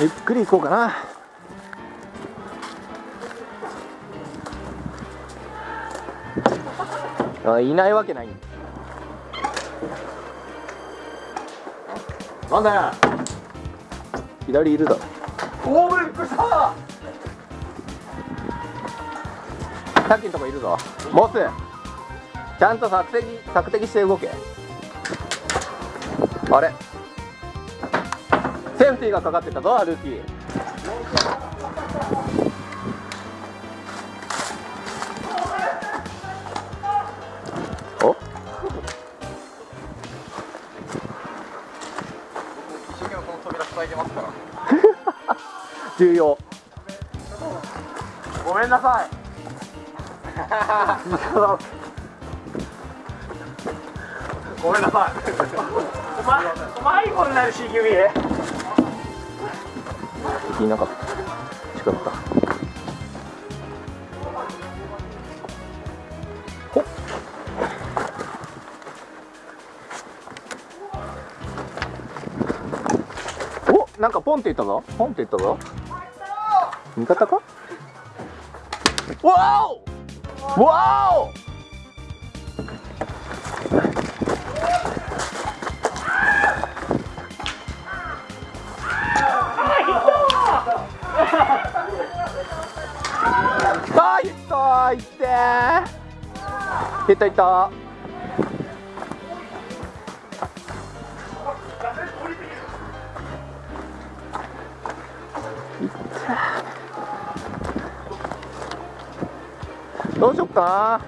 ゆっくり行こうかな。あいないわけない。なんだよ左いるだ。ろおおびっくりした。さっきのとこいるぞ。ボスちゃんと索敵索敵して動け。あれ？センティがかかってたぞ歩きお？重要。ごめんなさい。ごめんなさい。なる敵いなかった。違ったほっ。おなんかポンって言ったぞ。ポンって言ったぞ。味方か？わお！わお！ーって。いったいった。どうしよっか？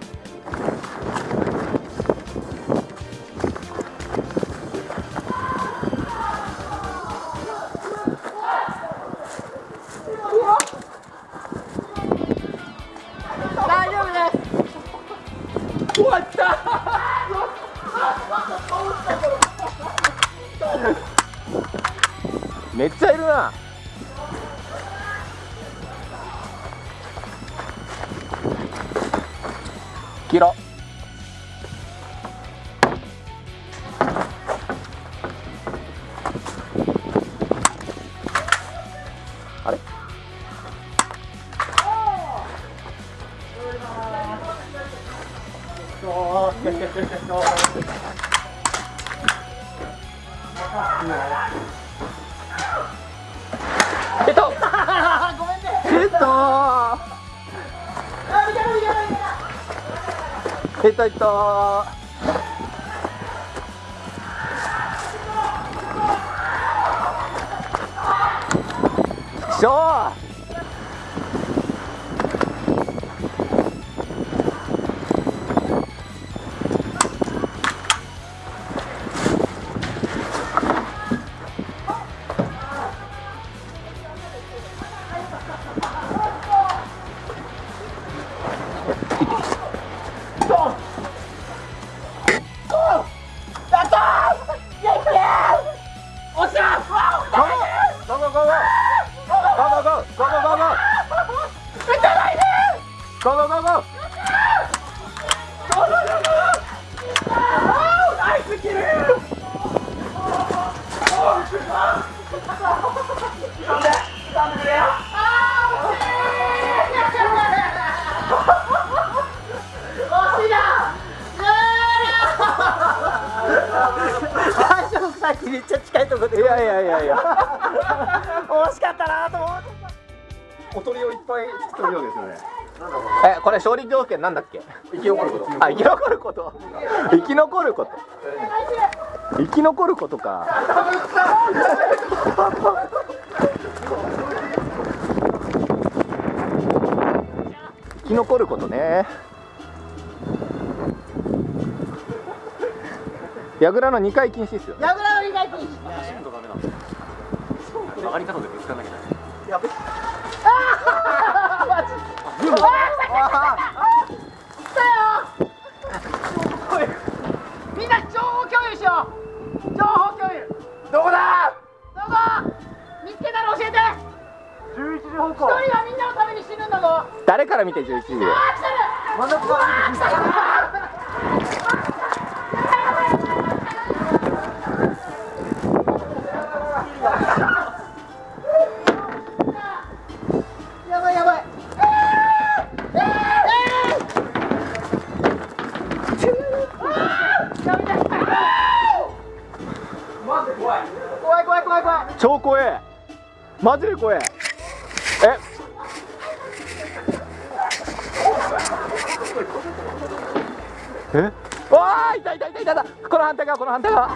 めっちゃいるな。切ろう。った下手いったしょーめっちゃ近いところで。いやいやいやいや。惜しかったなと思って。おとりをいっぱい作ってるわけですよねえこれ勝利条件なんだっけ？生き残ること。あ生き残ること。生き残ること。生き残ることか。生き残ることね。櫓の2回禁止っすよやぐらの意外禁止。上がり方でぶつかんなきゃいけない。やべきたよ。みんな情報共有しよ。う情報共有どこだどこ見つけたら教えて11時方向一人はみんなのために死ぬんだぞ誰から見て11時あ来てる真ん中から見てえ？わあ痛い痛い痛い痛い痛いこの反対側この反対側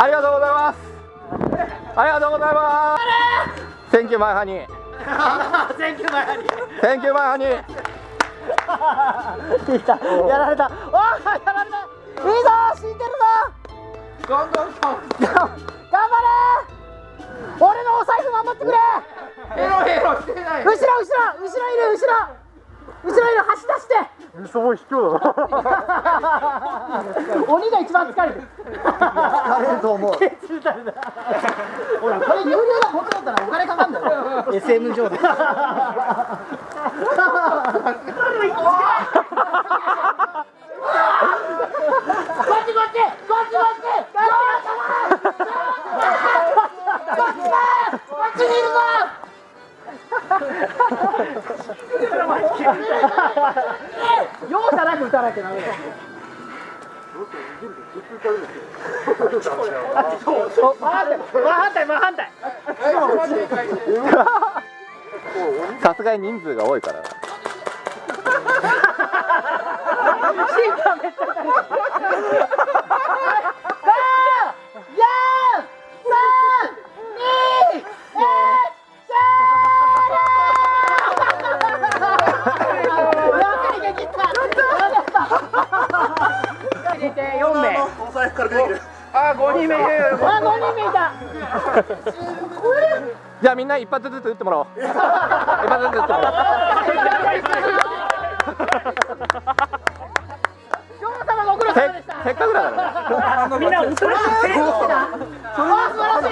ありがとうございます。ありがとうございます。センキューマイハニー選挙前にセンキューマイハニーいた。やられた。あーやられた。いいぞ死んでるぞ。どんどん頑張れ。俺のお財布守ってくれ。ヘロヘロしてない。後ろ後ろ。後ろいる後ろ後ろいる走出して。すごい卑怯だ 鬼が一番疲れてる。疲れると思う。ほらこれ有料だ本当だったらお金かかんだよ。SM 上でこっちこっちこっちこっちこっち。だこっちにいるぞ容赦なく打たなきゃダメだよさすがに人数が多いからな審判めっちゃあ5人目あ5人目いた。じゃあみんな一発ずつ打ってもらおう。一発ずつ打ってもらおう。せっかくだから。ねみんなおとなしい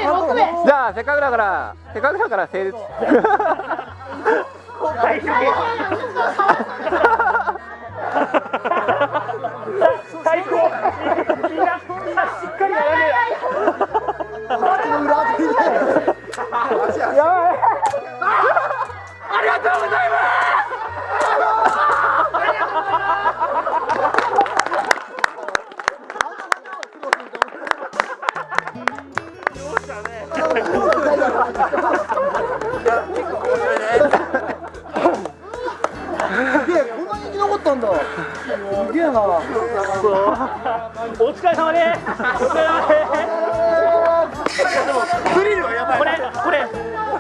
6名じゃあせっかくだから。せっかくだから成立 最高みんなみんなしっかりやらねやばいありがとうございますお疲れ様ですお疲れ様です。